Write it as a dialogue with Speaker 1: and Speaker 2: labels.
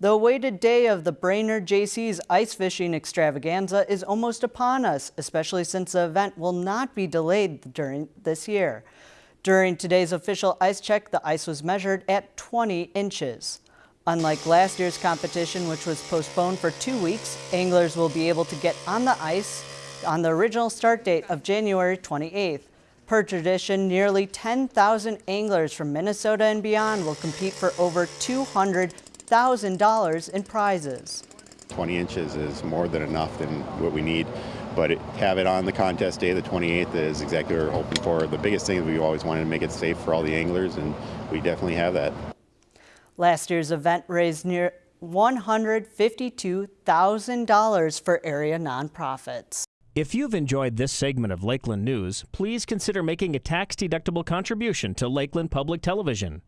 Speaker 1: The awaited day of the Brainerd Jaycees ice fishing extravaganza is almost upon us, especially since the event will not be delayed during this year. During today's official ice check, the ice was measured at 20 inches. Unlike last year's competition, which was postponed for two weeks, anglers will be able to get on the ice on the original start date of January 28th. Per tradition, nearly 10,000 anglers from Minnesota and beyond will compete for over 200 $1,000 in prizes.
Speaker 2: 20 inches is more than enough than what we need, but it, have it on the contest day, the 28th, is exactly what we're hoping for. The biggest thing is we always wanted to make it safe for all the anglers, and we definitely have that.
Speaker 1: Last year's event raised near $152,000 for area nonprofits.
Speaker 3: If you've enjoyed this segment of Lakeland News, please consider making a tax-deductible contribution to Lakeland Public Television.